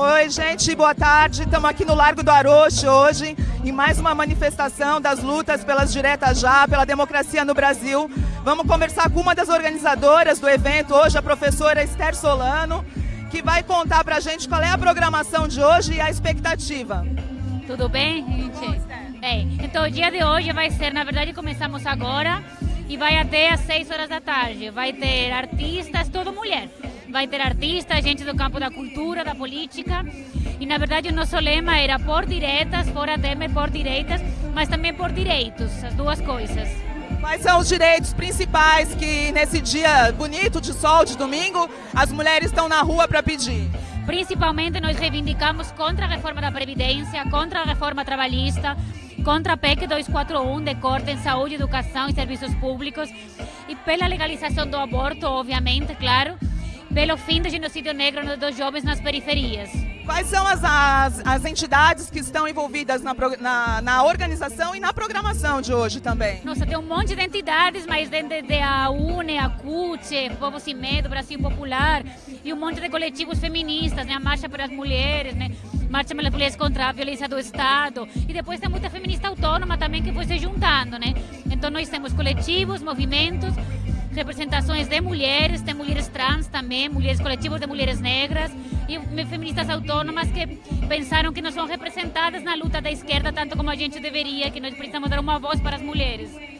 Oi, gente, boa tarde. Estamos aqui no Largo do Aroche hoje, em mais uma manifestação das lutas pelas diretas já, pela democracia no Brasil. Vamos conversar com uma das organizadoras do evento hoje, a professora Esther Solano, que vai contar para a gente qual é a programação de hoje e a expectativa. Tudo bem, gente? Bem, então o dia de hoje vai ser, na verdade, começamos agora e vai até às 6 horas da tarde. Vai ter artistas, toda mulher vai ter artistas, gente do campo da cultura, da política. E na verdade o nosso lema era por diretas, fora Temer por direitas, mas também por direitos, as duas coisas. Quais são os direitos principais que nesse dia bonito de sol de domingo as mulheres estão na rua para pedir? Principalmente nós reivindicamos contra a reforma da Previdência, contra a reforma trabalhista, contra a PEC 241 de corte em saúde, educação e serviços públicos e pela legalização do aborto, obviamente, claro, pelo fim do genocídio negro dos jovens nas periferias. Quais são as, as, as entidades que estão envolvidas na, na, na, organização e na programação de hoje também? Nossa, tem um monte de entidades, mas desde a UNE, a CUT, Povo Sem Medo, Brasil Popular e um monte de coletivos feministas, né? a Marcha para as Mulheres, né? Marcha pelas Mulheres contra a Violência do Estado. E depois tem muita feminista autônoma também que foi se juntando, né? Então nós temos coletivos, movimentos, representações de mulheres, tem mulheres trans também, mulheres coletivos de mulheres negras e feministas autônomas que pensaram que não são representadas na luta da esquerda tanto como a gente deveria, que nós precisamos dar uma voz para as mulheres.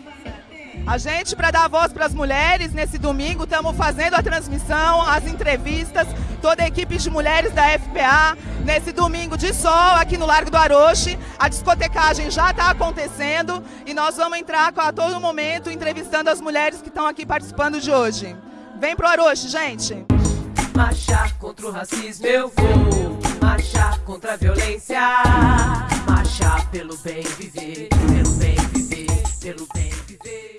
A gente, para dar voz para as mulheres, nesse domingo, estamos fazendo a transmissão, as entrevistas, toda a equipe de mulheres da FPA, nesse domingo de sol, aqui no Largo do Aroche. A discotecagem já está acontecendo e nós vamos entrar a todo momento entrevistando as mulheres que estão aqui participando de hoje. Vem pro Aroche, gente! Marchar contra o racismo eu vou, marchar contra a violência, marchar pelo bem viver, pelo bem viver, pelo bem viver.